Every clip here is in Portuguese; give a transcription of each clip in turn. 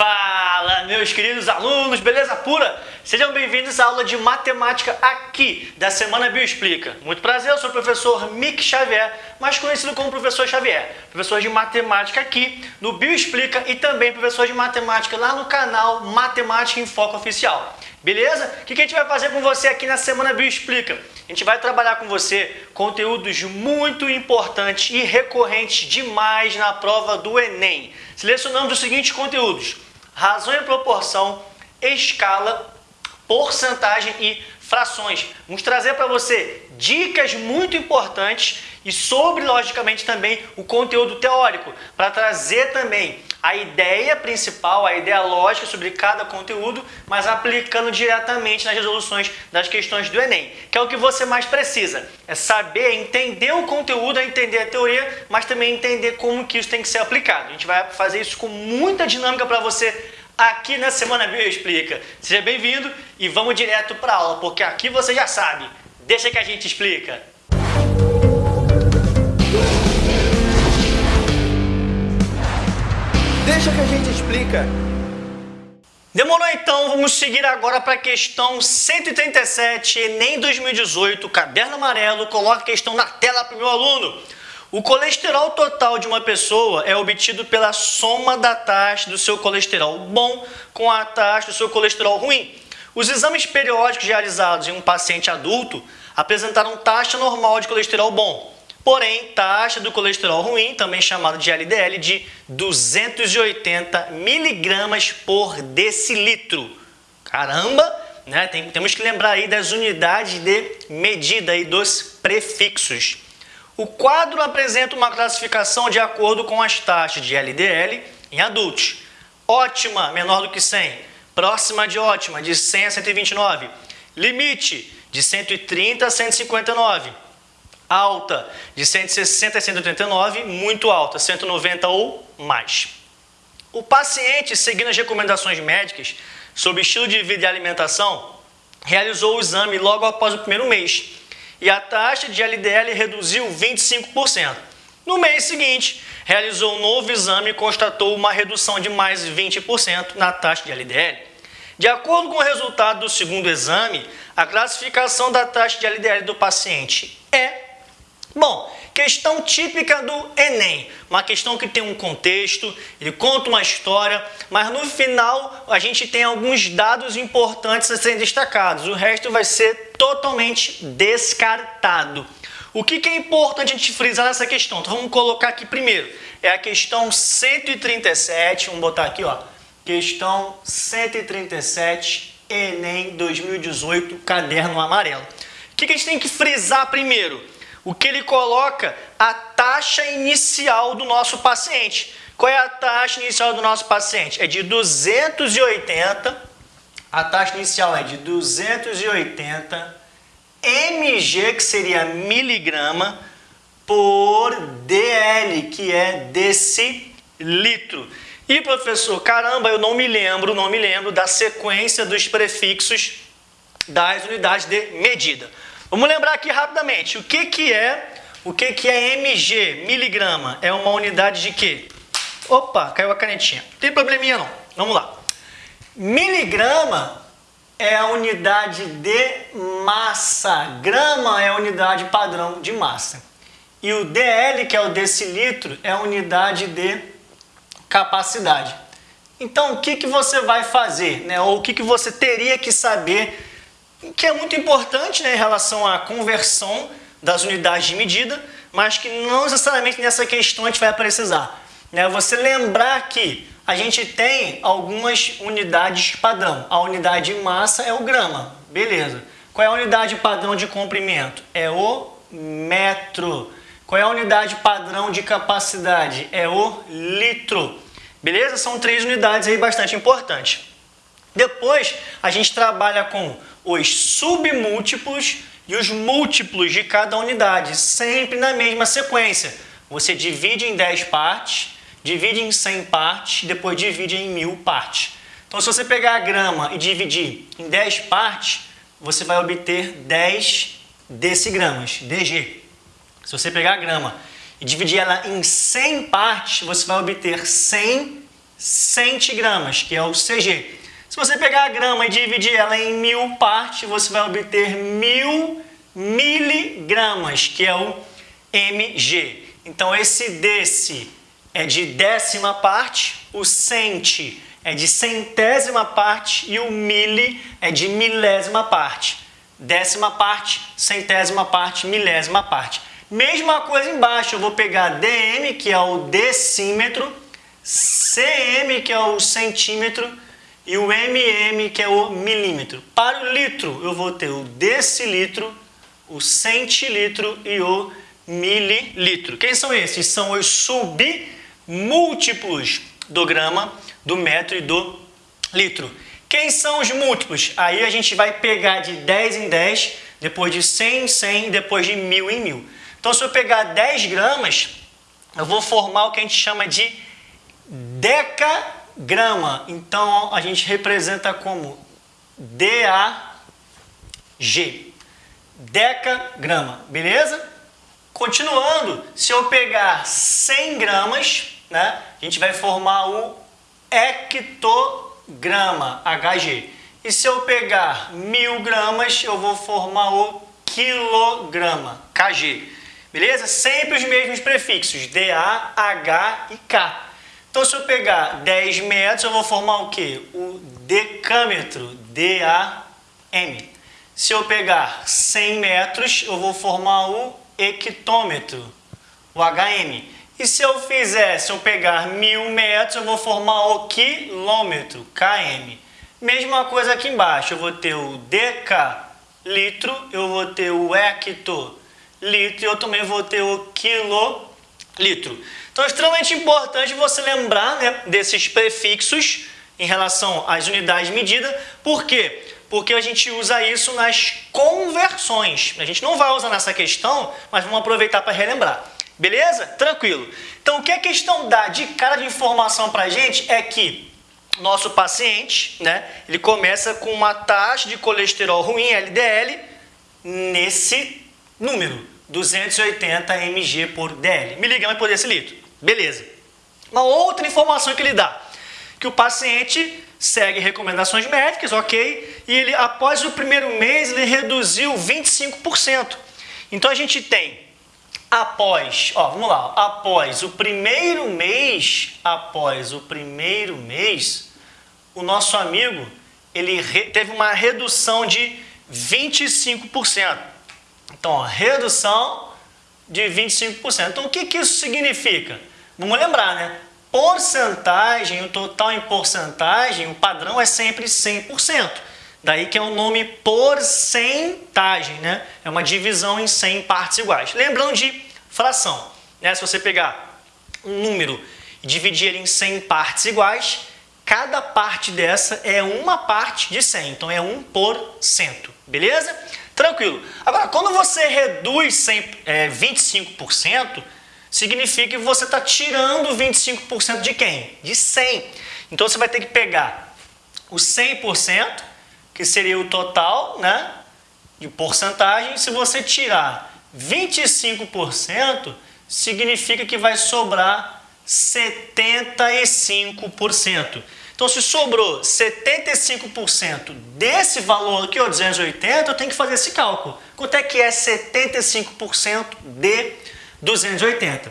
Fala, meus queridos alunos, beleza pura? Sejam bem-vindos à aula de matemática aqui da Semana Bioexplica. Muito prazer, eu sou o professor Mick Xavier, mais conhecido como professor Xavier, professor de matemática aqui no Bioexplica e também professor de matemática lá no canal Matemática em Foco Oficial. Beleza? O que a gente vai fazer com você aqui na Semana Bioexplica? A gente vai trabalhar com você conteúdos muito importantes e recorrentes demais na prova do Enem. Selecionamos os seguintes conteúdos razão e proporção, escala, porcentagem e frações. Vamos trazer para você dicas muito importantes e sobre, logicamente, também o conteúdo teórico, para trazer também a ideia principal, a ideia lógica sobre cada conteúdo, mas aplicando diretamente nas resoluções das questões do Enem, que é o que você mais precisa. É saber entender o conteúdo, é entender a teoria, mas também entender como que isso tem que ser aplicado. A gente vai fazer isso com muita dinâmica para você aqui na Semana Bio Explica. Seja bem-vindo e vamos direto para a aula, porque aqui você já sabe. Deixa que a gente explica. Deixa que a gente explica. Demorou então, vamos seguir agora para a questão 137, Enem 2018, caderno amarelo, coloca a questão na tela para o meu aluno. O colesterol total de uma pessoa é obtido pela soma da taxa do seu colesterol bom com a taxa do seu colesterol ruim. Os exames periódicos realizados em um paciente adulto apresentaram taxa normal de colesterol bom, porém taxa do colesterol ruim, também chamado de LDL, de 280 miligramas por decilitro. Caramba! Né? Tem, temos que lembrar aí das unidades de medida e dos prefixos. O quadro apresenta uma classificação de acordo com as taxas de LDL em adultos. Ótima, menor do que 100. Próxima de ótima, de 100 a 129. Limite, de 130 a 159. Alta, de 160 a 189. Muito alta, 190 ou mais. O paciente, seguindo as recomendações médicas sobre estilo de vida e alimentação, realizou o exame logo após o primeiro mês e a taxa de LDL reduziu 25%. No mês seguinte, realizou um novo exame e constatou uma redução de mais 20% na taxa de LDL. De acordo com o resultado do segundo exame, a classificação da taxa de LDL do paciente é Bom, questão típica do Enem, uma questão que tem um contexto, ele conta uma história, mas no final a gente tem alguns dados importantes a serem destacados, o resto vai ser totalmente descartado. O que, é importante a gente frisar nessa questão? Então vamos colocar aqui primeiro, é a questão 137, vamos botar aqui ó, questão 137, Enem 2018, caderno amarelo. O que a gente tem que frisar primeiro? o que ele coloca a taxa inicial do nosso paciente. Qual é a taxa inicial do nosso paciente? É de 280, a taxa inicial é de 280 mg, que seria miligrama, por dl, que é decilitro. E professor, caramba, eu não me lembro, não me lembro da sequência dos prefixos das unidades de medida. Vamos lembrar aqui rapidamente, o que, que é o que, que é mg, miligrama? É uma unidade de quê? Opa, caiu a canetinha. Não tem probleminha não. Vamos lá. Miligrama é a unidade de massa. Grama é a unidade padrão de massa. E o DL, que é o decilitro, é a unidade de capacidade. Então, o que, que você vai fazer? Né? Ou o que, que você teria que saber que é muito importante né, em relação à conversão das unidades de medida, mas que não necessariamente nessa questão a gente vai precisar. Né? Você lembrar que a gente tem algumas unidades padrão. A unidade de massa é o grama, beleza. Qual é a unidade padrão de comprimento? É o metro. Qual é a unidade padrão de capacidade? É o litro. Beleza? São três unidades aí bastante importantes. Depois, a gente trabalha com os submúltiplos e os múltiplos de cada unidade, sempre na mesma sequência. Você divide em 10 partes, divide em 100 partes, depois divide em 1000 partes. Então, se você pegar a grama e dividir em 10 partes, você vai obter 10 decigramas, DG. Se você pegar a grama e dividir ela em 100 partes, você vai obter 100 centigramas, que é o CG. Se você pegar a grama e dividir ela em mil partes, você vai obter mil miligramas, que é o mg. Então, esse desse é de décima parte, o centi é de centésima parte e o mili é de milésima parte. Décima parte, centésima parte, milésima parte. Mesma coisa embaixo, eu vou pegar dm, que é o decímetro, cm, que é o centímetro, e o mm, que é o milímetro. Para o litro, eu vou ter o decilitro, o centilitro e o mililitro. Quem são esses? São os submúltiplos do grama, do metro e do litro. Quem são os múltiplos? Aí a gente vai pegar de 10 em 10, depois de 100 em 100, depois de 1000 em 1000. Então, se eu pegar 10 gramas, eu vou formar o que a gente chama de decagrama. Então, a gente representa como DAG. Decagrama, beleza? Continuando, se eu pegar 100 gramas, né, a gente vai formar o hectograma, HG. E se eu pegar mil gramas, eu vou formar o quilograma, KG. Beleza? Sempre os mesmos prefixos, DA, H e K. Então, se eu pegar 10 metros, eu vou formar o quê? O decâmetro, D-A-M. Se eu pegar 100 metros, eu vou formar o hectômetro, o HM. E se eu fizer, se eu pegar mil metros, eu vou formar o quilômetro, KM. Mesma coisa aqui embaixo, eu vou ter o decalitro, eu vou ter o hectolitro e eu também vou ter o quilolitro. Então é extremamente importante você lembrar né, desses prefixos em relação às unidades de medida. Por quê? Porque a gente usa isso nas conversões. A gente não vai usar nessa questão, mas vamos aproveitar para relembrar. Beleza? Tranquilo. Então, o que a questão dá de cara de informação para a gente é que nosso paciente, né, ele começa com uma taxa de colesterol ruim, LDL, nesse número, 280 mg por dl, miligrama por decilitro. Beleza. Uma outra informação que ele dá, que o paciente segue recomendações médicas, ok, e ele, após o primeiro mês, ele reduziu 25%. Então, a gente tem após, ó, vamos lá, após o primeiro mês, após o primeiro mês, o nosso amigo, ele teve uma redução de 25%. Então, ó, redução de 25%. Então, o que, que isso significa? Vamos lembrar, né? Porcentagem, o total em porcentagem, o padrão é sempre 100%. Daí que é o nome porcentagem, né? É uma divisão em 100 partes iguais. Lembrando de fração, né? Se você pegar um número e dividir ele em 100 partes iguais, cada parte dessa é uma parte de 100, então é 1%, beleza? Tranquilo. Agora, quando você reduz 100, é, 25%, significa que você está tirando 25% de quem? De 100. Então, você vai ter que pegar o 100%, que seria o total, né? De porcentagem. Se você tirar 25%, significa que vai sobrar 75%. Então, se sobrou 75% desse valor aqui, ó, 280, eu tenho que fazer esse cálculo. Quanto é que é 75% de 280?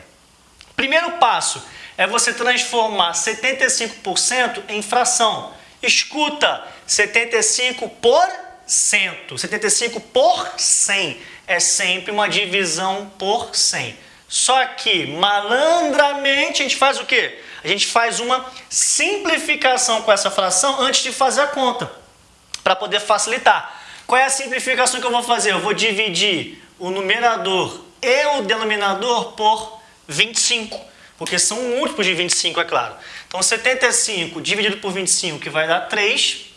Primeiro passo é você transformar 75% em fração. Escuta, 75 por cento. 75 por 100 é sempre uma divisão por 100. Só que, malandramente, a gente faz o quê? A gente faz uma simplificação com essa fração antes de fazer a conta, para poder facilitar. Qual é a simplificação que eu vou fazer? Eu vou dividir o numerador e o denominador por 25, porque são múltiplos de 25, é claro. Então, 75 dividido por 25, que vai dar 3,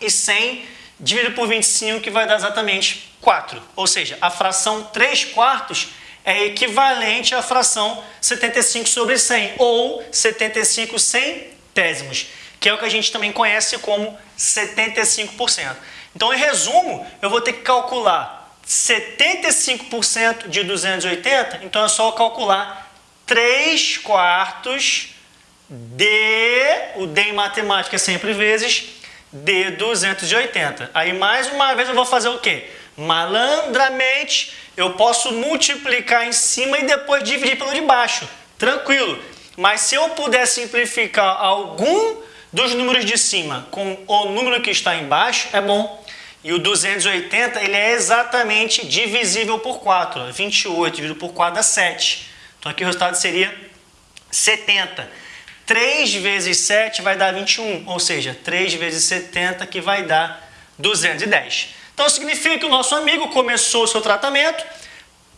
e 100 dividido por 25, que vai dar exatamente 4. Ou seja, a fração 3 quartos é equivalente à fração 75 sobre 100, ou 75 centésimos, que é o que a gente também conhece como 75%. Então, em resumo, eu vou ter que calcular 75% de 280, então é só calcular 3 quartos D, o D em matemática é sempre vezes, D 280. Aí mais uma vez eu vou fazer o quê? Malandramente eu posso multiplicar em cima e depois dividir pelo de baixo. Tranquilo. Mas se eu puder simplificar algum dos números de cima com o número que está embaixo, é bom. E o 280 ele é exatamente divisível por 4. 28 dividido por 4 dá 7. Então aqui o resultado seria 70. 3 vezes 7 vai dar 21, ou seja, 3 vezes 70 que vai dar 210. Então significa que o nosso amigo começou o seu tratamento,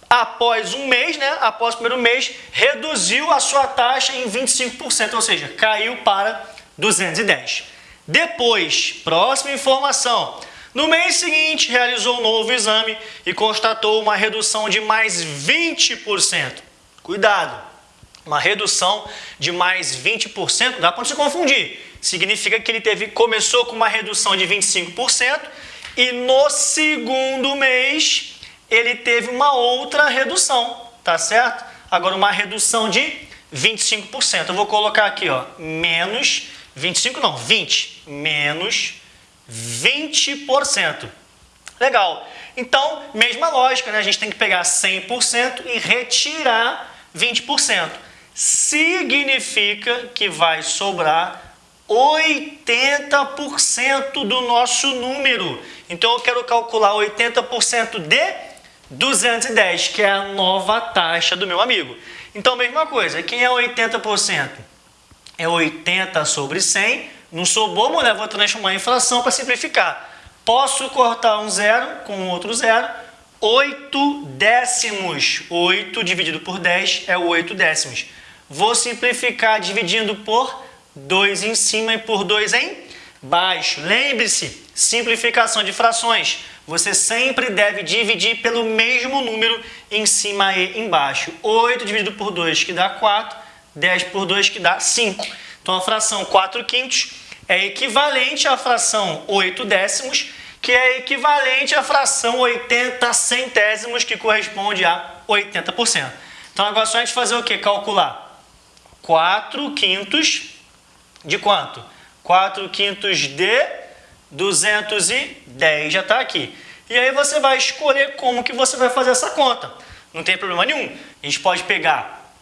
após um mês, né, após o primeiro mês, reduziu a sua taxa em 25%, ou seja, caiu para 210. Depois, próxima informação, no mês seguinte realizou um novo exame e constatou uma redução de mais 20%. Cuidado, uma redução de mais 20%, dá para se confundir. Significa que ele teve, começou com uma redução de 25% e no segundo mês ele teve uma outra redução, tá certo? Agora uma redução de 25%. Eu vou colocar aqui, ó, menos 25 não, 20 menos 20%. Legal. Então, mesma lógica, né? A gente tem que pegar 100% e retirar 20%. Significa que vai sobrar 80% do nosso número. Então eu quero calcular 80% de 210, que é a nova taxa do meu amigo. Então, mesma coisa, quem é 80%? É 80 sobre 100. Não sou bobo, né? Vou transformar em fração para simplificar. Posso cortar um zero com outro zero. 8 décimos. 8 dividido por 10 é 8 décimos. Vou simplificar dividindo por 2 em cima e por 2 em baixo. Lembre-se, simplificação de frações. Você sempre deve dividir pelo mesmo número em cima e embaixo. 8 dividido por 2 que dá 4, 10 por 2 que dá 5. Então a fração 4 quintos é equivalente à fração 8 décimos, que é equivalente à fração 80 centésimos, que corresponde a 80%. Então agora é só a gente fazer o que? Calcular 4 quintos de quanto? 4 quintos de 210, já está aqui. E aí você vai escolher como que você vai fazer essa conta. Não tem problema nenhum. A gente pode pegar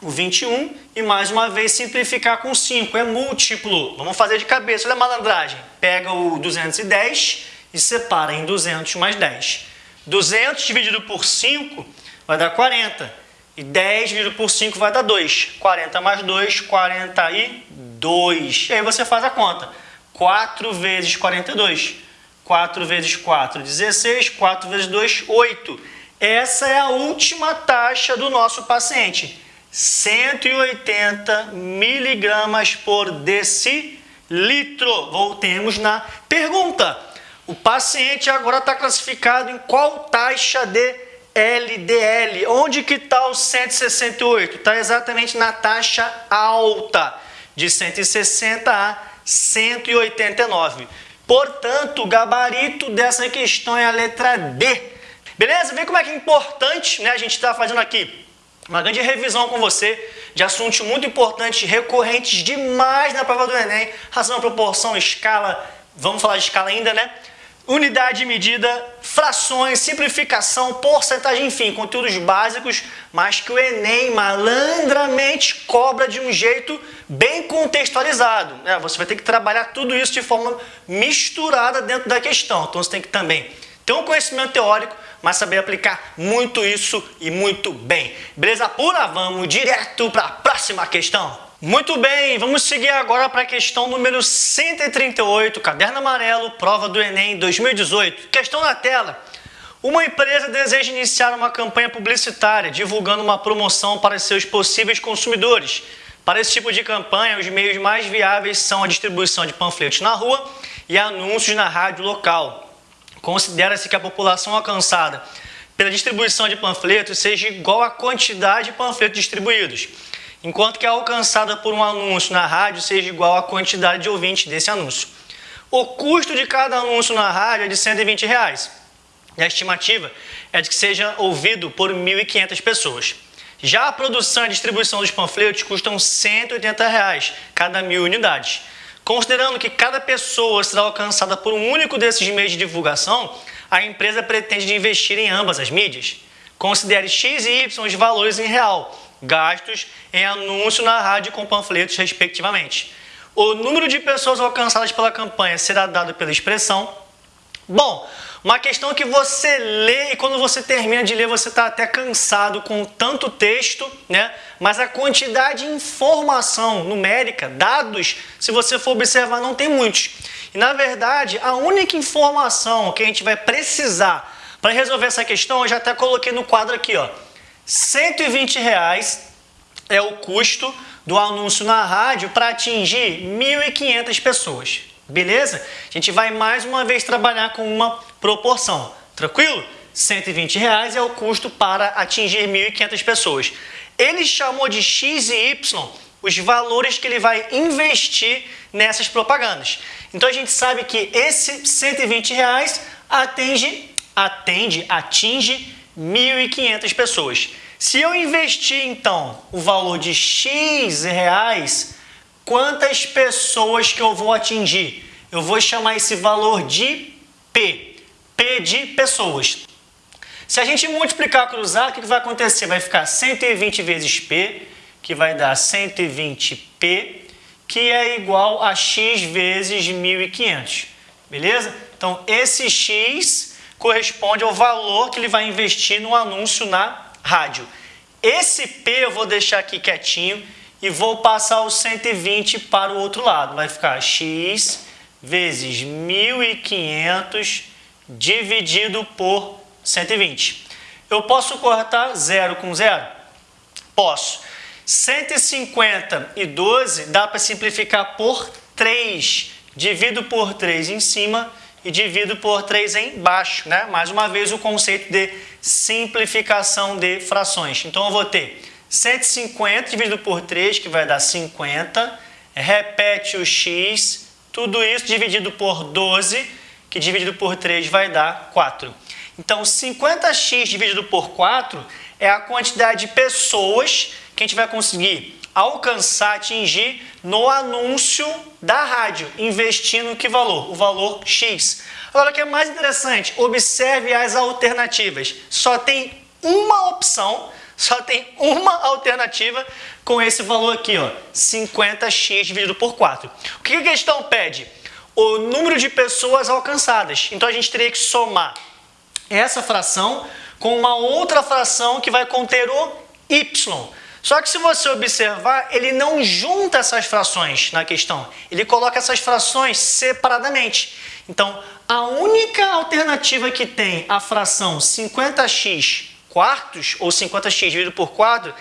o 21 e mais uma vez simplificar com 5. É múltiplo. Vamos fazer de cabeça. Olha a malandragem. Pega o 210 e separa em 200 mais 10. 200 dividido por 5 vai dar 40. E 10 dividido por 5 vai dar 2. 40 mais 2, 42. E aí você faz a conta. 4 vezes 42. 4 vezes 4, 16. 4 vezes 2, 8. Essa é a última taxa do nosso paciente. 180 miligramas por decilitro. Voltemos na pergunta. O paciente agora está classificado em qual taxa de LDL. Onde que está o 168? Está exatamente na taxa alta, de 160 a 189. Portanto, o gabarito dessa questão é a letra D. Beleza? Vê como é que é importante né, a gente está fazendo aqui. Uma grande revisão com você de assuntos muito importantes, recorrentes demais na prova do Enem. Razão, proporção, escala, vamos falar de escala ainda, né? Unidade de medida, frações, simplificação, porcentagem, enfim, conteúdos básicos, mas que o Enem malandramente cobra de um jeito bem contextualizado. É, você vai ter que trabalhar tudo isso de forma misturada dentro da questão. Então você tem que também ter um conhecimento teórico, mas saber aplicar muito isso e muito bem. Beleza pura? Vamos direto para a próxima questão. Muito bem, vamos seguir agora para a questão número 138, caderno amarelo, prova do Enem 2018. Questão na tela. Uma empresa deseja iniciar uma campanha publicitária divulgando uma promoção para seus possíveis consumidores. Para esse tipo de campanha, os meios mais viáveis são a distribuição de panfletos na rua e anúncios na rádio local. Considera-se que a população alcançada pela distribuição de panfletos seja igual à quantidade de panfletos distribuídos enquanto que a alcançada por um anúncio na rádio seja igual à quantidade de ouvintes desse anúncio. O custo de cada anúncio na rádio é de 120 reais. E a estimativa é de que seja ouvido por 1.500 pessoas. Já a produção e distribuição dos panfletos custam 180 reais, cada mil unidades. Considerando que cada pessoa será alcançada por um único desses meios de divulgação, a empresa pretende investir em ambas as mídias. Considere X e Y os valores em real, gastos em anúncio na rádio com panfletos, respectivamente. O número de pessoas alcançadas pela campanha será dado pela expressão. Bom, uma questão que você lê e quando você termina de ler você está até cansado com tanto texto, né? Mas a quantidade de informação numérica, dados, se você for observar, não tem muitos. E na verdade, a única informação que a gente vai precisar para resolver essa questão, eu já até coloquei no quadro aqui, ó. 120 reais é o custo do anúncio na rádio para atingir 1.500 pessoas. Beleza? A gente vai mais uma vez trabalhar com uma proporção. Tranquilo? 120 reais é o custo para atingir 1.500 pessoas. Ele chamou de X e Y os valores que ele vai investir nessas propagandas. Então a gente sabe que esse 120 reais atende, atende, atinge 1.500 pessoas. Se eu investir então o valor de X reais Quantas pessoas que eu vou atingir? Eu vou chamar esse valor de P. P de pessoas. Se a gente multiplicar, cruzar, o que vai acontecer? Vai ficar 120 vezes P, que vai dar 120P, que é igual a X vezes 1.500. Beleza? Então, esse X corresponde ao valor que ele vai investir no anúncio na rádio. Esse P eu vou deixar aqui quietinho e vou passar os 120 para o outro lado. Vai ficar x vezes 1.500 dividido por 120. Eu posso cortar 0 com 0? Posso. 150 e 12 dá para simplificar por 3. Divido por 3 em cima e divido por 3 embaixo. Né? Mais uma vez o conceito de simplificação de frações. Então eu vou ter 150 dividido por 3, que vai dar 50. Repete o x, tudo isso dividido por 12, que dividido por 3 vai dar 4. Então, 50x dividido por 4 é a quantidade de pessoas que a gente vai conseguir alcançar, atingir no anúncio da rádio, investindo que valor? O valor X. Agora, o que é mais interessante, observe as alternativas. Só tem uma opção só tem uma alternativa com esse valor aqui, ó, 50x dividido por 4. O que a questão pede? O número de pessoas alcançadas. Então a gente teria que somar essa fração com uma outra fração que vai conter o y. Só que se você observar, ele não junta essas frações na questão. Ele coloca essas frações separadamente. Então, a única alternativa que tem a fração 50x quartos, ou 50x dividido por 4,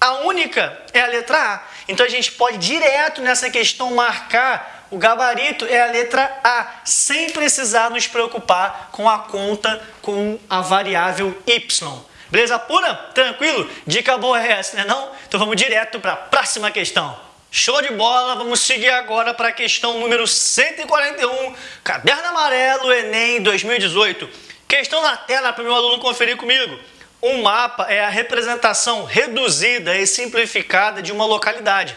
a única é a letra A. Então a gente pode direto nessa questão marcar o gabarito é a letra A, sem precisar nos preocupar com a conta com a variável Y. Beleza pura? Tranquilo? Dica boa é essa, né não? Então vamos direto para a próxima questão. Show de bola! Vamos seguir agora para a questão número 141, Caderno Amarelo, Enem 2018. Questão na tela para o meu aluno conferir comigo. Um mapa é a representação reduzida e simplificada de uma localidade.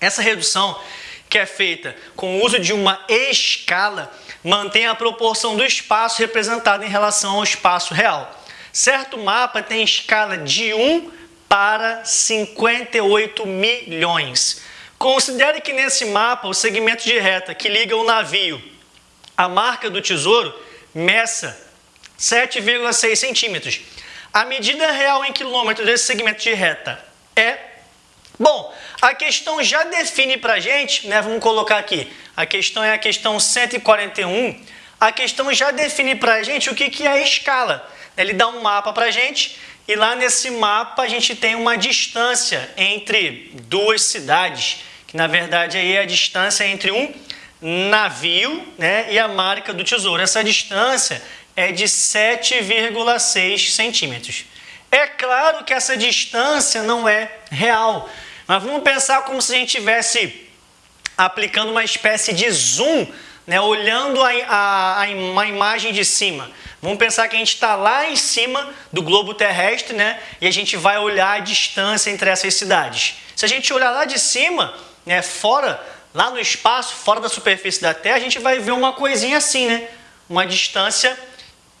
Essa redução, que é feita com o uso de uma escala, mantém a proporção do espaço representado em relação ao espaço real. Certo mapa tem escala de 1 para 58 milhões. Considere que nesse mapa o segmento de reta que liga o navio à marca do tesouro meça 7,6 centímetros a medida real em quilômetros desse segmento de reta é... Bom, a questão já define para a gente, né, vamos colocar aqui, a questão é a questão 141, a questão já define para a gente o que, que é a escala. Ele dá um mapa para a gente e lá nesse mapa a gente tem uma distância entre duas cidades, que na verdade aí é a distância entre um navio né, e a marca do tesouro. Essa distância é de 7,6 centímetros. É claro que essa distância não é real, mas vamos pensar como se a gente estivesse aplicando uma espécie de zoom né, olhando a, a, a, uma imagem de cima. Vamos pensar que a gente está lá em cima do globo terrestre, né? E a gente vai olhar a distância entre essas cidades. Se a gente olhar lá de cima, né, fora, lá no espaço, fora da superfície da Terra, a gente vai ver uma coisinha assim, né? Uma distância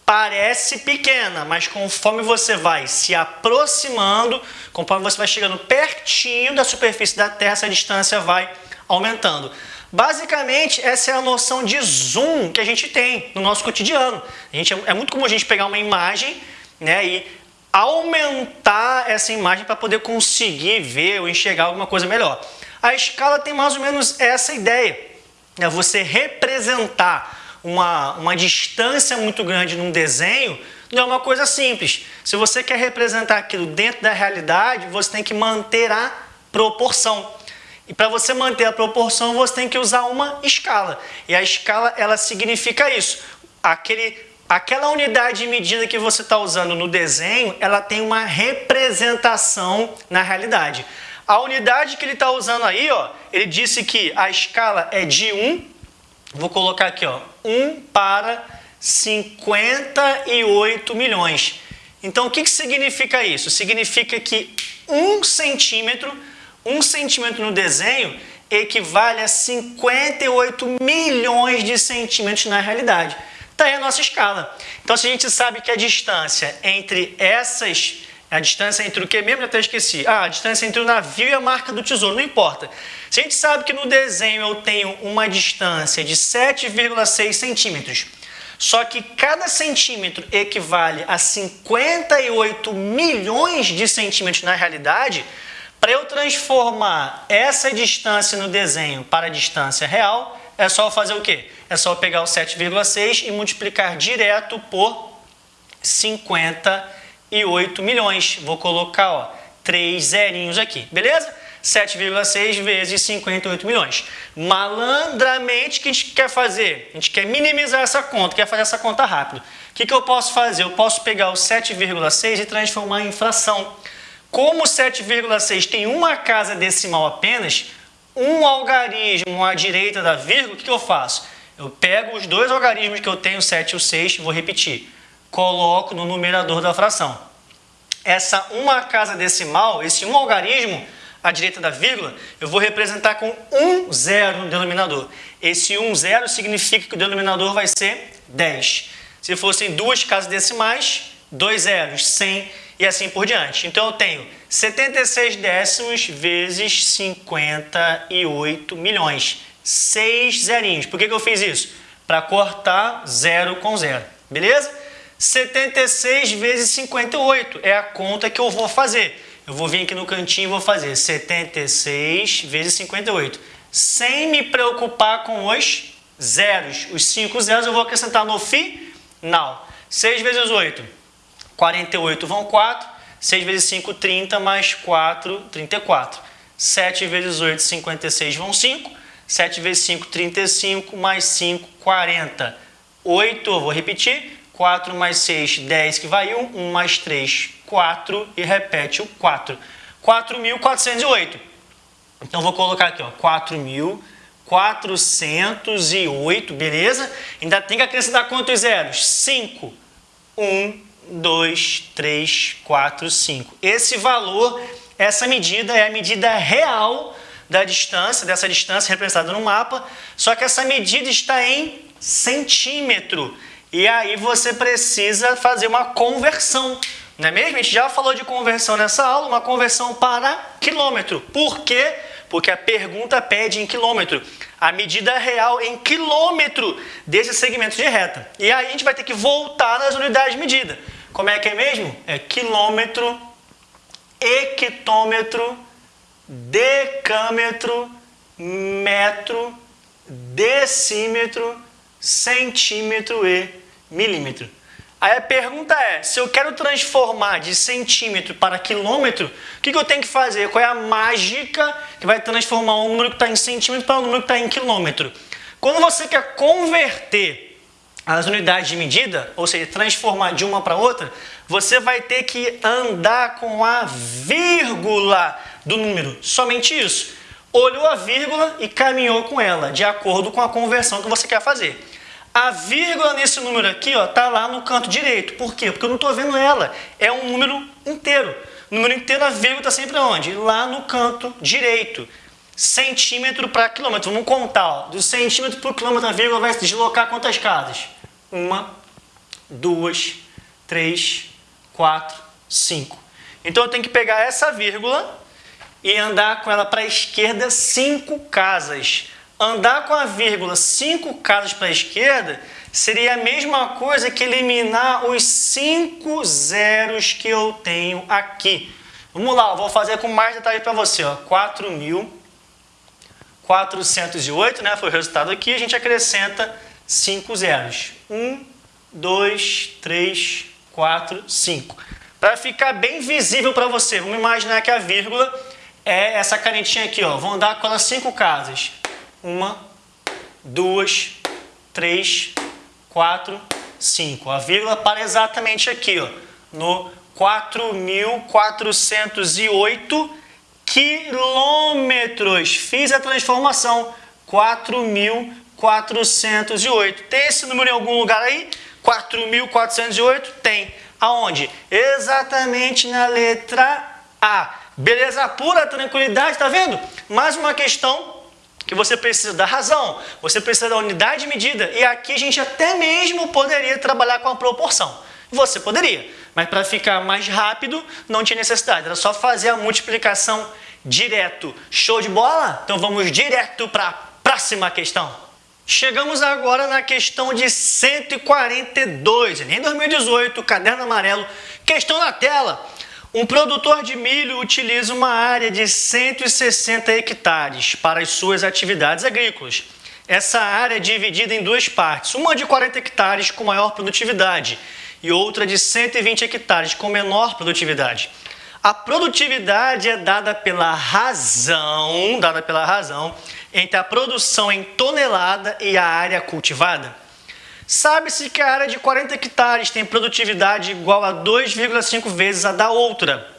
parece pequena, mas conforme você vai se aproximando, conforme você vai chegando pertinho da superfície da Terra, essa distância vai aumentando. Basicamente, essa é a noção de zoom que a gente tem no nosso cotidiano. A gente, é muito comum a gente pegar uma imagem né, e aumentar essa imagem para poder conseguir ver ou enxergar alguma coisa melhor. A escala tem mais ou menos essa ideia. Né, você representar uma, uma distância muito grande num desenho não é uma coisa simples. Se você quer representar aquilo dentro da realidade, você tem que manter a proporção. E para você manter a proporção, você tem que usar uma escala. E a escala, ela significa isso. Aquele, aquela unidade de medida que você está usando no desenho, ela tem uma representação na realidade. A unidade que ele está usando aí, ó, ele disse que a escala é de 1 Vou colocar aqui, ó, 1 para 58 milhões. Então, o que, que significa isso? Significa que 1 centímetro, 1 centímetro no desenho equivale a 58 milhões de centímetros na realidade. Está aí a nossa escala. Então, se a gente sabe que a distância entre essas a distância entre o que mesmo? Já até esqueci. Ah, a distância entre o navio e a marca do tesouro, não importa. Se a gente sabe que no desenho eu tenho uma distância de 7,6 centímetros, só que cada centímetro equivale a 58 milhões de centímetros na realidade, para eu transformar essa distância no desenho para a distância real, é só fazer o quê? É só pegar o 7,6 e multiplicar direto por 50 e 8 milhões. Vou colocar ó, três zerinhos aqui, beleza? 7,6 vezes 58 milhões. Malandramente, o que a gente quer fazer? A gente quer minimizar essa conta, quer fazer essa conta rápido. O que, que eu posso fazer? Eu posso pegar o 7,6 e transformar em fração. Como o 7,6 tem uma casa decimal apenas, um algarismo à direita da vírgula, o que, que eu faço? Eu pego os dois algarismos que eu tenho, 7 e o 6, vou repetir coloco no numerador da fração. Essa uma casa decimal, esse um algarismo à direita da vírgula, eu vou representar com um zero no denominador. Esse um zero significa que o denominador vai ser 10. Se fossem duas casas decimais, dois zeros, 100 e assim por diante. Então eu tenho 76 décimos vezes 58 milhões. Seis zerinhos. Por que, que eu fiz isso? Para cortar zero com zero. Beleza? 76 vezes 58 é a conta que eu vou fazer. Eu vou vir aqui no cantinho e vou fazer 76 vezes 58. Sem me preocupar com os zeros. Os 5 zeros eu vou acrescentar no final. 6 vezes 8, 48 vão 4. 6 vezes 5, 30, mais 4, 34. 7 vezes 8, 56 vão 5. 7 vezes 5, 35, mais 5, 40. 8, eu vou repetir, 4 mais 6, 10 que vai 1, 1 mais 3, 4 e repete o 4. 4.408. Então vou colocar aqui, ó, 4.408, beleza? Ainda tem que acrescentar quantos zeros? 5. 1, 2, 3, 4, 5. Esse valor, essa medida é a medida real da distância, dessa distância representada no mapa, só que essa medida está em centímetro. E aí você precisa fazer uma conversão, não é mesmo? A gente já falou de conversão nessa aula, uma conversão para quilômetro. Por quê? Porque a pergunta pede em quilômetro. A medida real em quilômetro desse segmento de reta. E aí a gente vai ter que voltar nas unidades de medida. Como é que é mesmo? É quilômetro, hectômetro, decâmetro, metro, decímetro, centímetro e milímetro. Aí a pergunta é, se eu quero transformar de centímetro para quilômetro, o que, que eu tenho que fazer? Qual é a mágica que vai transformar um número que está em centímetro para um número que está em quilômetro? Quando você quer converter as unidades de medida, ou seja, transformar de uma para outra, você vai ter que andar com a vírgula do número. Somente isso. olhou a vírgula e caminhou com ela, de acordo com a conversão que você quer fazer. A vírgula nesse número aqui está lá no canto direito. Por quê? Porque eu não estou vendo ela. É um número inteiro. número inteiro, a vírgula está sempre onde? Lá no canto direito. Centímetro para quilômetro. Vamos contar. Ó. Do centímetro por quilômetro, a vírgula vai se deslocar quantas casas? Uma, duas, três, quatro, cinco. Então eu tenho que pegar essa vírgula e andar com ela para a esquerda cinco casas. Andar com a vírgula cinco casas para a esquerda seria a mesma coisa que eliminar os cinco zeros que eu tenho aqui. Vamos lá, vou fazer com mais detalhe para você. 4.408, né, foi o resultado aqui, a gente acrescenta cinco zeros. 1, 2, 3, 4, 5. Para ficar bem visível para você, vamos imaginar que a vírgula é essa canetinha aqui, ó. Vou andar com ela cinco casas. Uma, duas, três, quatro, cinco. A vírgula para exatamente aqui, ó, no 4.408 quilômetros. Fiz a transformação. 4.408. Tem esse número em algum lugar aí? 4.408? Tem. Aonde? Exatamente na letra A. Beleza pura, tranquilidade, tá vendo? Mais uma questão que você precisa da razão, você precisa da unidade de medida, e aqui a gente até mesmo poderia trabalhar com a proporção. Você poderia, mas para ficar mais rápido não tinha necessidade, era só fazer a multiplicação direto. Show de bola? Então vamos direto para a próxima questão. Chegamos agora na questão de 142, em 2018, caderno amarelo, questão na tela. Um produtor de milho utiliza uma área de 160 hectares para as suas atividades agrícolas. Essa área é dividida em duas partes, uma de 40 hectares com maior produtividade e outra de 120 hectares com menor produtividade. A produtividade é dada pela razão, dada pela razão entre a produção em tonelada e a área cultivada. Sabe-se que a área de 40 hectares tem produtividade igual a 2,5 vezes a da outra.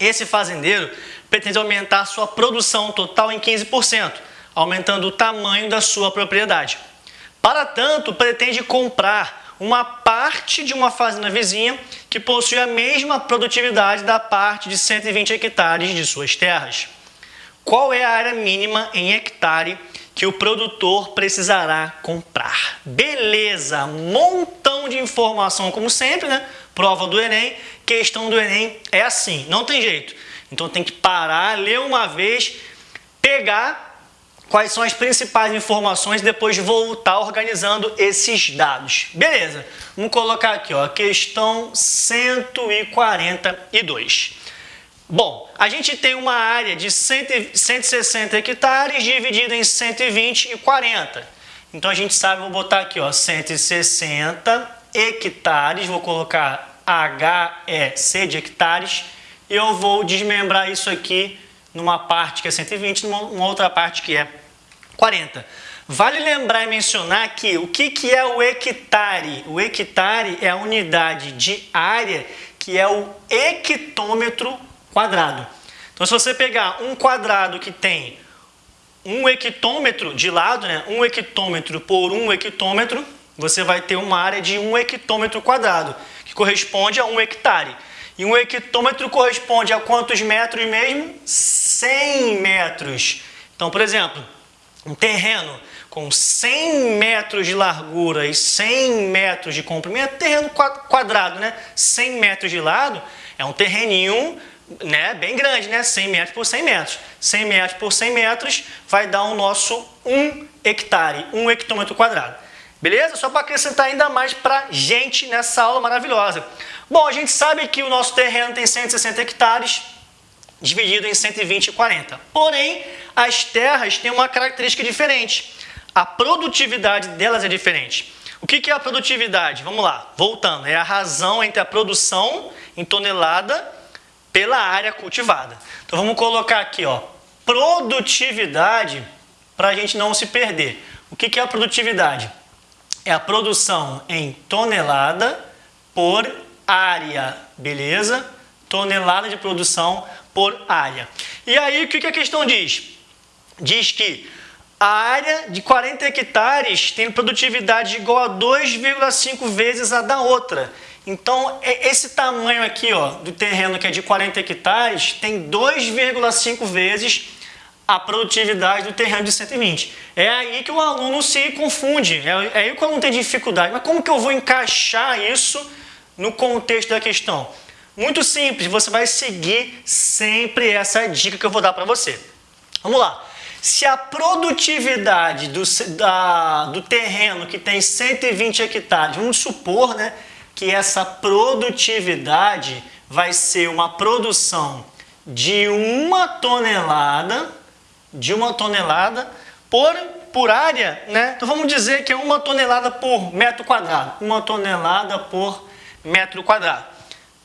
Esse fazendeiro pretende aumentar sua produção total em 15%, aumentando o tamanho da sua propriedade. Para tanto, pretende comprar uma parte de uma fazenda vizinha que possui a mesma produtividade da parte de 120 hectares de suas terras. Qual é a área mínima em hectare que o produtor precisará comprar. Beleza, montão de informação como sempre, né? Prova do Enem, questão do Enem é assim, não tem jeito. Então tem que parar, ler uma vez, pegar quais são as principais informações depois voltar organizando esses dados. Beleza, vamos colocar aqui, ó, questão 142. Bom, a gente tem uma área de 160 hectares dividida em 120 e 40. Então a gente sabe, vou botar aqui, ó, 160 hectares, vou colocar HEC de hectares, e eu vou desmembrar isso aqui numa parte que é 120 numa outra parte que é 40. Vale lembrar e mencionar que o que, que é o hectare? O hectare é a unidade de área que é o hectômetro quadrado. Então, se você pegar um quadrado que tem um hectômetro de lado, né, um hectômetro por um hectômetro, você vai ter uma área de um hectômetro quadrado, que corresponde a um hectare. E um hectômetro corresponde a quantos metros mesmo? 100 metros. Então, por exemplo, um terreno com 100 metros de largura e 100 metros de comprimento, terreno quadrado, né? 100 metros de lado, é um terreninho né, bem grande, né? 100 metros por 100 metros. 100 metros por 100 metros vai dar o nosso 1 hectare, 1 hectômetro quadrado. Beleza? Só para acrescentar ainda mais para gente nessa aula maravilhosa. Bom, a gente sabe que o nosso terreno tem 160 hectares, dividido em 120 e 40. Porém, as terras têm uma característica diferente. A produtividade delas é diferente. O que é a produtividade? Vamos lá, voltando. É a razão entre a produção em tonelada pela área cultivada. Então vamos colocar aqui, ó, produtividade para a gente não se perder. O que, é a produtividade? É a produção em tonelada por área, beleza? Tonelada de produção por área. E aí, o que, a questão diz? diz que a área de 40 hectares tem produtividade igual a 2,5 vezes a da outra. Então, é, esse tamanho aqui ó, do terreno que é de 40 hectares tem 2,5 vezes a produtividade do terreno de 120. É aí que o aluno se confunde, é, é aí que o aluno tem dificuldade. Mas como que eu vou encaixar isso no contexto da questão? Muito simples, você vai seguir sempre essa dica que eu vou dar para você. Vamos lá. Se a produtividade do, da, do terreno que tem 120 hectares, vamos supor né, que essa produtividade vai ser uma produção de uma tonelada, de uma tonelada por, por área, né? Então vamos dizer que é uma tonelada por metro quadrado, uma tonelada por metro quadrado,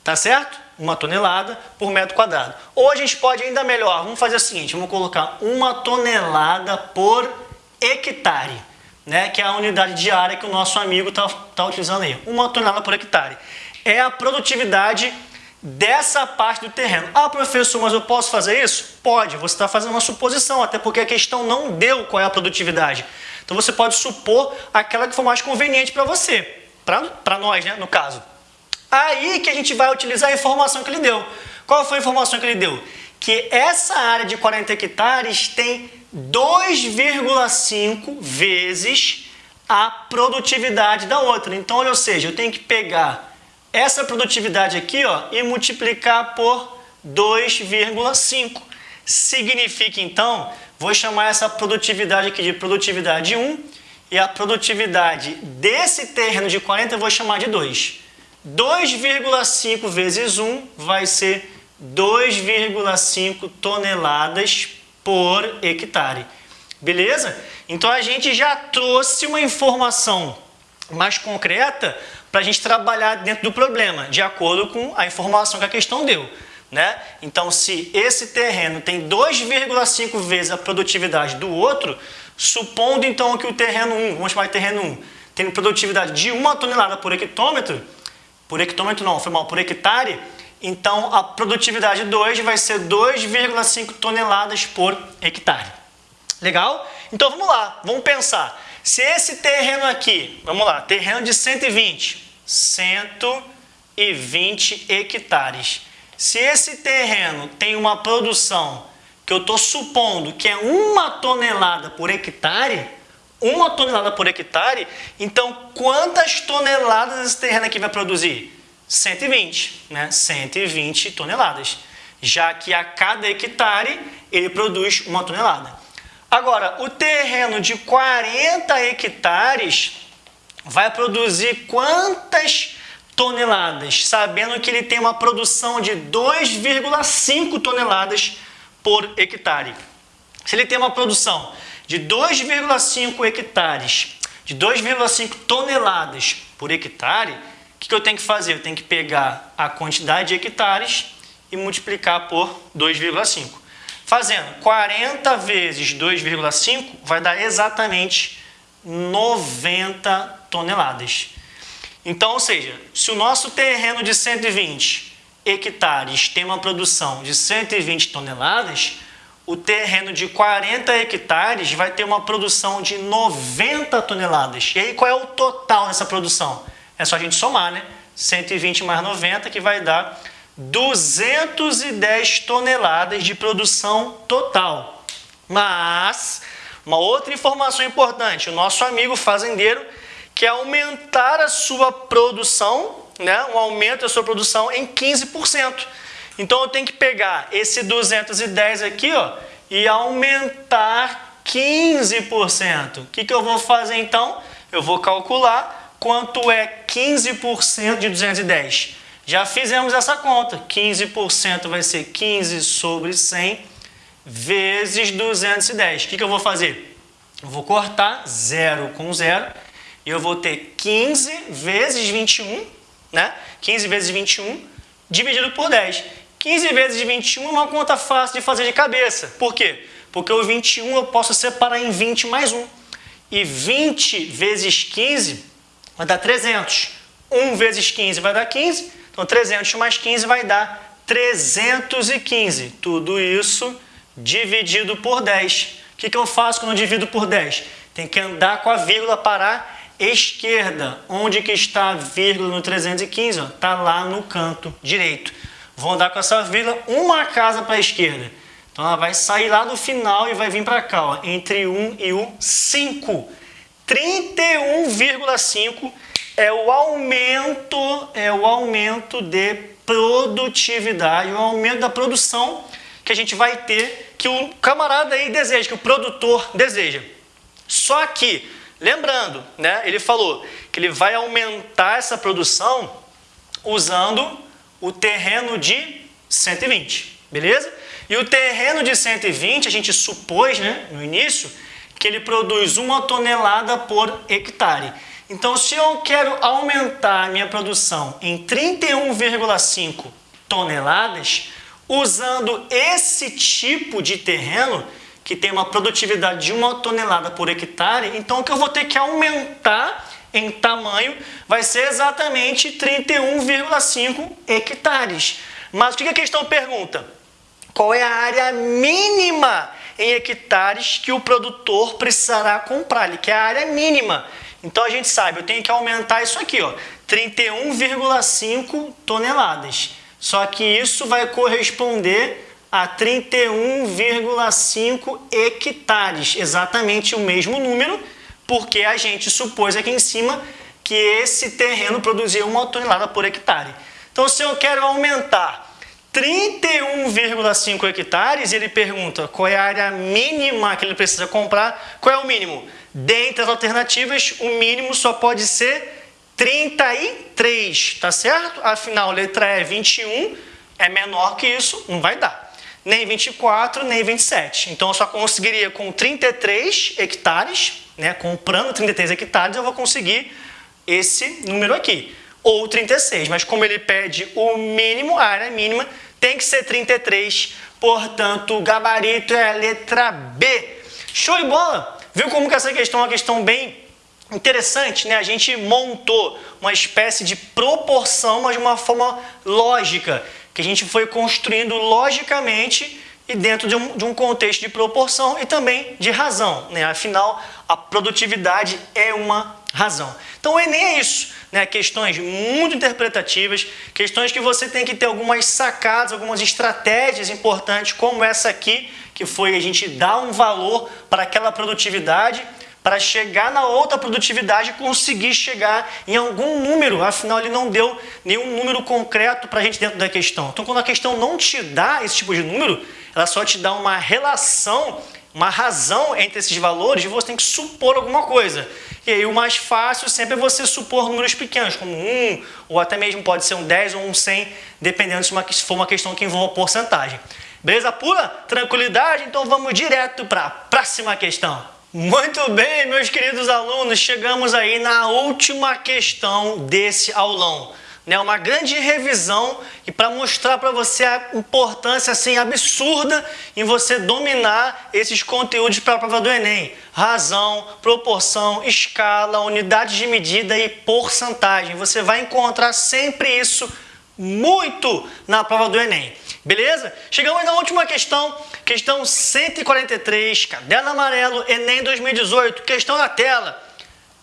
tá certo? Uma tonelada por metro quadrado. Ou a gente pode ainda melhor, vamos fazer o seguinte, vamos colocar uma tonelada por hectare, né? Que é a unidade de área que o nosso amigo está tá utilizando aí, uma tonelada por hectare. É a produtividade dessa parte do terreno. Ah, professor, mas eu posso fazer isso? Pode, você está fazendo uma suposição, até porque a questão não deu qual é a produtividade. Então você pode supor aquela que for mais conveniente para você, para nós, né, no caso. Aí que a gente vai utilizar a informação que ele deu. Qual foi a informação que ele deu? Que essa área de 40 hectares tem 2,5 vezes a produtividade da outra. Então, ou seja, eu tenho que pegar essa produtividade aqui ó, e multiplicar por 2,5. Significa então, vou chamar essa produtividade aqui de produtividade 1 e a produtividade desse terreno de 40 eu vou chamar de 2. 2,5 vezes 1 vai ser 2,5 toneladas por hectare. Beleza? Então a gente já trouxe uma informação mais concreta para a gente trabalhar dentro do problema, de acordo com a informação que a questão deu. Né? Então, se esse terreno tem 2,5 vezes a produtividade do outro, supondo então que o terreno 1, vamos chamar de terreno 1, tem produtividade de 1 tonelada por hectômetro, por hectômetro não, foi mal, por hectare, então a produtividade 2 vai ser 2,5 toneladas por hectare. Legal? Então vamos lá, vamos pensar. Se esse terreno aqui, vamos lá, terreno de 120, 120 hectares. Se esse terreno tem uma produção que eu estou supondo que é uma tonelada por hectare, uma tonelada por hectare, então quantas toneladas esse terreno aqui vai produzir? 120, né? 120 toneladas, já que a cada hectare ele produz uma tonelada. Agora, o terreno de 40 hectares vai produzir quantas toneladas? Sabendo que ele tem uma produção de 2,5 toneladas por hectare. Se ele tem uma produção de 2,5 hectares, de 2,5 toneladas por hectare, o que, que eu tenho que fazer? Eu tenho que pegar a quantidade de hectares e multiplicar por 2,5. Fazendo 40 vezes 2,5 vai dar exatamente 90 toneladas. Então, ou seja, se o nosso terreno de 120 hectares tem uma produção de 120 toneladas, o terreno de 40 hectares vai ter uma produção de 90 toneladas. E aí qual é o total dessa produção? É só a gente somar, né? 120 mais 90 que vai dar 210 toneladas de produção total. Mas, uma outra informação importante, o nosso amigo fazendeiro quer aumentar a sua produção, né, um aumento da sua produção em 15%. Então eu tenho que pegar esse 210 aqui ó, e aumentar 15%. O que, que eu vou fazer então? Eu vou calcular quanto é 15% de 210. Já fizemos essa conta. 15% vai ser 15 sobre 100 vezes 210. O que, que eu vou fazer? Eu vou cortar 0 com 0 e eu vou ter 15 vezes 21, né? 15 vezes 21 dividido por 10. 15 vezes 21 é uma conta fácil de fazer de cabeça. Por quê? Porque o 21 eu posso separar em 20 mais 1. E 20 vezes 15 vai dar 300. 1 vezes 15 vai dar 15. Então, 300 mais 15 vai dar 315. Tudo isso dividido por 10. O que, que eu faço quando eu divido por 10? Tem que andar com a vírgula para a esquerda. Onde que está a vírgula no 315? Está lá no canto direito. Vou andar com essa vírgula uma casa para a esquerda. Então ela vai sair lá do final e vai vir para cá, ó, entre 1 e o 5. 31,5 é o aumento, é o aumento de produtividade, o aumento da produção que a gente vai ter, que o camarada aí deseja, que o produtor deseja. Só que, lembrando, né, ele falou que ele vai aumentar essa produção usando o terreno de 120, beleza? E o terreno de 120, a gente supôs né, no início que ele produz uma tonelada por hectare. Então, se eu quero aumentar minha produção em 31,5 toneladas, usando esse tipo de terreno, que tem uma produtividade de uma tonelada por hectare, então o que eu vou ter que aumentar em tamanho vai ser exatamente 31,5 hectares. Mas o que a questão pergunta? Qual é a área mínima em hectares que o produtor precisará comprar? Ele quer a área mínima. Então a gente sabe, eu tenho que aumentar isso aqui, ó, 31,5 toneladas. Só que isso vai corresponder a 31,5 hectares, exatamente o mesmo número, porque a gente supôs aqui em cima que esse terreno produzia uma tonelada por hectare. Então, se eu quero aumentar 31,5 hectares, ele pergunta qual é a área mínima que ele precisa comprar, qual é o mínimo? Dentre as alternativas, o mínimo só pode ser 33, tá certo? Afinal, letra E 21 é menor que isso, não vai dar. Nem 24, nem 27. Então, eu só conseguiria com 33 hectares, né? comprando 33 hectares, eu vou conseguir esse número aqui. Ou 36, mas como ele pede o mínimo, a área mínima, tem que ser 33, portanto, o gabarito é a letra B. Show de bola! Viu como que essa questão é uma questão bem interessante, né? A gente montou uma espécie de proporção, mas de uma forma lógica, que a gente foi construindo logicamente e dentro de um, de um contexto de proporção e também de razão, né? Afinal, a produtividade é uma razão. Então o Enem é isso, né? questões muito interpretativas, questões que você tem que ter algumas sacadas, algumas estratégias importantes, como essa aqui, que foi a gente dar um valor para aquela produtividade, para chegar na outra produtividade conseguir chegar em algum número, afinal ele não deu nenhum número concreto para a gente dentro da questão. Então quando a questão não te dá esse tipo de número, ela só te dá uma relação, uma razão entre esses valores e você tem que supor alguma coisa. E aí o mais fácil sempre é você supor números pequenos, como um, ou até mesmo pode ser um 10 ou um 100, dependendo se, uma, se for uma questão que envolva porcentagem. Beleza pura? Tranquilidade? Então vamos direto para a próxima questão. Muito bem, meus queridos alunos, chegamos aí na última questão desse aulão né, uma grande revisão e para mostrar para você a importância assim absurda em você dominar esses conteúdos para a prova do Enem. Razão, proporção, escala, unidade de medida e porcentagem. Você vai encontrar sempre isso muito na prova do Enem. Beleza? Chegamos na última questão, questão 143, caderno amarelo, Enem 2018, questão na tela.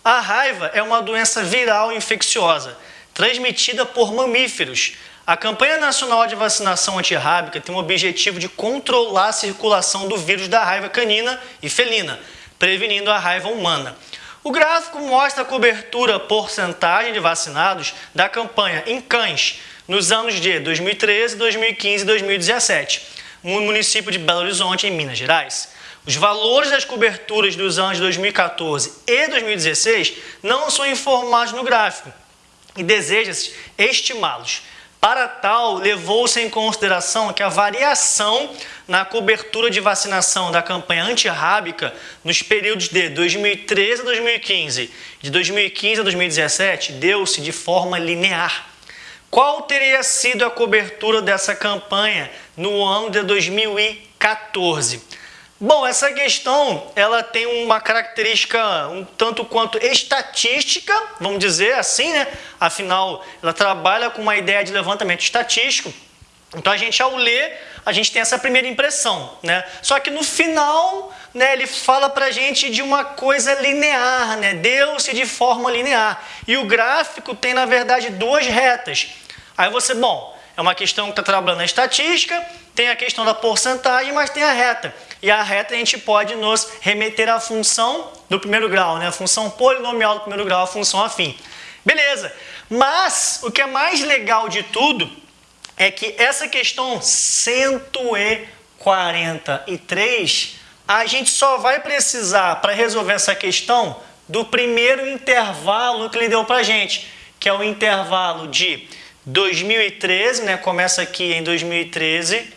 A raiva é uma doença viral infecciosa transmitida por mamíferos. A campanha nacional de vacinação antirrábica tem o objetivo de controlar a circulação do vírus da raiva canina e felina, prevenindo a raiva humana. O gráfico mostra a cobertura porcentagem de vacinados da campanha em cães nos anos de 2013, 2015 e 2017, no município de Belo Horizonte, em Minas Gerais. Os valores das coberturas dos anos 2014 e 2016 não são informados no gráfico, e deseja-se estimá-los. Para tal, levou-se em consideração que a variação na cobertura de vacinação da campanha antirrábica nos períodos de 2013 a 2015 de 2015 a 2017 deu-se de forma linear. Qual teria sido a cobertura dessa campanha no ano de 2014? Bom, essa questão ela tem uma característica um tanto quanto estatística, vamos dizer assim, né? Afinal, ela trabalha com uma ideia de levantamento estatístico. Então a gente ao ler, a gente tem essa primeira impressão, né? Só que no final, né, ele fala pra gente de uma coisa linear, né? Deu-se de forma linear. E o gráfico tem na verdade duas retas. Aí você, bom, é uma questão que está trabalhando na estatística, tem a questão da porcentagem, mas tem a reta. E a reta a gente pode nos remeter à função do primeiro grau, né? A função polinomial do primeiro grau, a função afim. Beleza. Mas o que é mais legal de tudo é que essa questão 143, a gente só vai precisar para resolver essa questão do primeiro intervalo que ele deu para a gente, que é o intervalo de 2013, né? começa aqui em 2013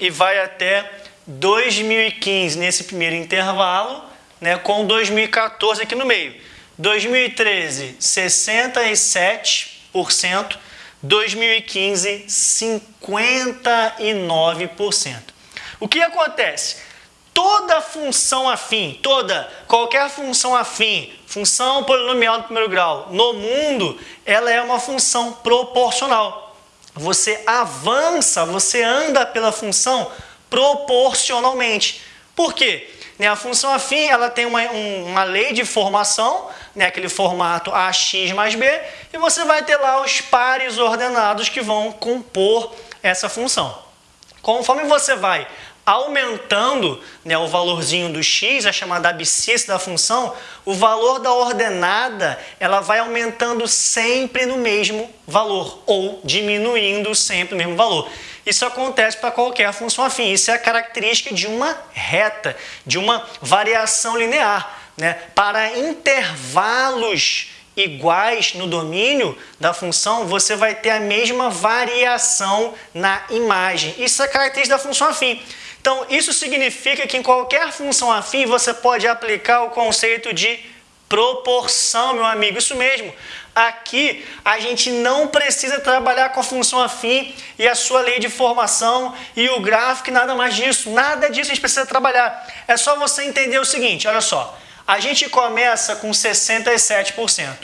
e vai até 2015 nesse primeiro intervalo, né? com 2014 aqui no meio. 2013, 67%, 2015, 59%. O que acontece? Toda função afim, toda, qualquer função afim, função polinomial do primeiro grau, no mundo, ela é uma função proporcional. Você avança, você anda pela função proporcionalmente. Por quê? Né, a função afim ela tem uma, uma lei de formação, né, aquele formato AX mais B, e você vai ter lá os pares ordenados que vão compor essa função. Conforme você vai aumentando né, o valorzinho do x, a chamada abscissa da função, o valor da ordenada ela vai aumentando sempre no mesmo valor, ou diminuindo sempre no mesmo valor. Isso acontece para qualquer função afim. Isso é a característica de uma reta, de uma variação linear. Né? Para intervalos iguais no domínio da função, você vai ter a mesma variação na imagem. Isso é característica da função afim. Então, isso significa que em qualquer função afim você pode aplicar o conceito de proporção, meu amigo. Isso mesmo. Aqui a gente não precisa trabalhar com a função afim e a sua lei de formação e o gráfico nada mais disso. Nada disso a gente precisa trabalhar. É só você entender o seguinte, olha só. A gente começa com 67%.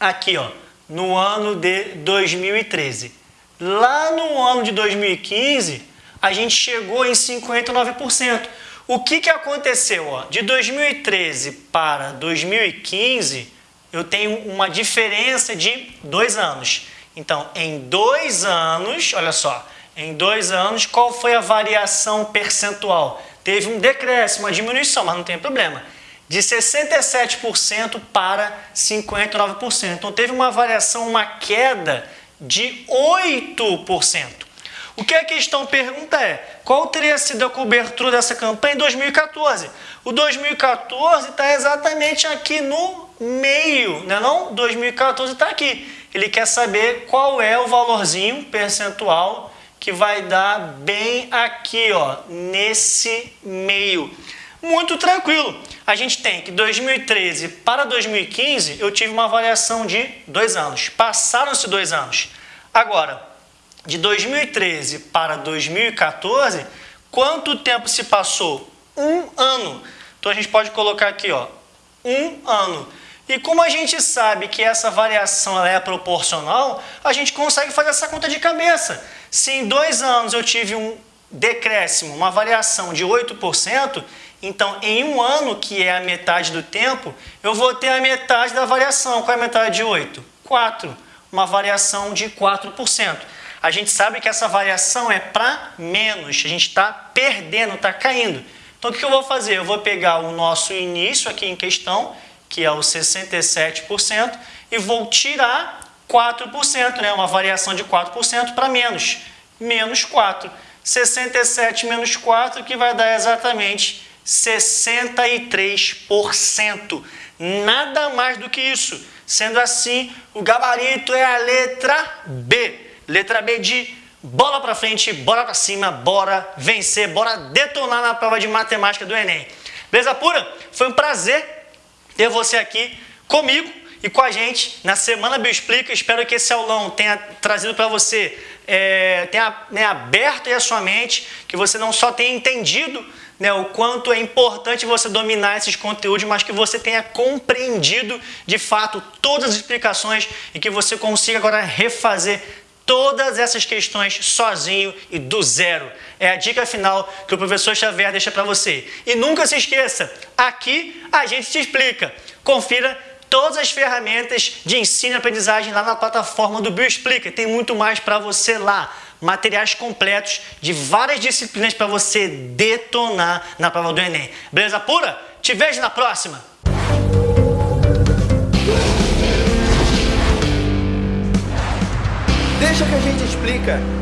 Aqui, ó, no ano de 2013. Lá no ano de 2015, a gente chegou em 59%. O que, que aconteceu? Ó? De 2013 para 2015, eu tenho uma diferença de dois anos. Então, em dois anos, olha só, em dois anos, qual foi a variação percentual? Teve um decréscimo, uma diminuição, mas não tem problema. De 67% para 59%. Então, teve uma variação, uma queda de 8%. O que a questão pergunta é, qual teria sido a cobertura dessa campanha em 2014? O 2014 está exatamente aqui no meio, né não? 2014 está aqui. Ele quer saber qual é o valorzinho percentual que vai dar bem aqui, ó, nesse meio. Muito tranquilo. A gente tem que 2013 para 2015 eu tive uma variação de dois anos. Passaram-se dois anos. Agora, de 2013 para 2014, quanto tempo se passou? Um ano. Então a gente pode colocar aqui, ó, um ano. E como a gente sabe que essa variação é proporcional, a gente consegue fazer essa conta de cabeça. Se em dois anos eu tive um decréscimo, uma variação de 8%, então em um ano, que é a metade do tempo, eu vou ter a metade da variação. Qual é a metade de 8? 4. Uma variação de 4%. A gente sabe que essa variação é para menos, a gente está perdendo, está caindo. Então o que eu vou fazer? Eu vou pegar o nosso início aqui em questão que é o 67%, e vou tirar 4%, né? uma variação de 4% para menos, menos 4. 67 menos 4, que vai dar exatamente 63%. Nada mais do que isso. Sendo assim, o gabarito é a letra B. Letra B de bola para frente, bora para cima, bora vencer, bora detonar na prova de matemática do Enem. Beleza pura? Foi um prazer ter você aqui comigo e com a gente na Semana Bioexplica. Espero que esse aulão tenha trazido para você, é, tenha né, aberto a sua mente, que você não só tenha entendido né, o quanto é importante você dominar esses conteúdos, mas que você tenha compreendido de fato todas as explicações e que você consiga agora refazer todas essas questões sozinho e do zero. É a dica final que o professor Xavier deixa para você. E nunca se esqueça, aqui a gente te explica. Confira todas as ferramentas de ensino e aprendizagem lá na plataforma do Bioexplica. Tem muito mais para você lá. Materiais completos de várias disciplinas para você detonar na prova do Enem. Beleza pura? Te vejo na próxima! Deixa que a gente explica.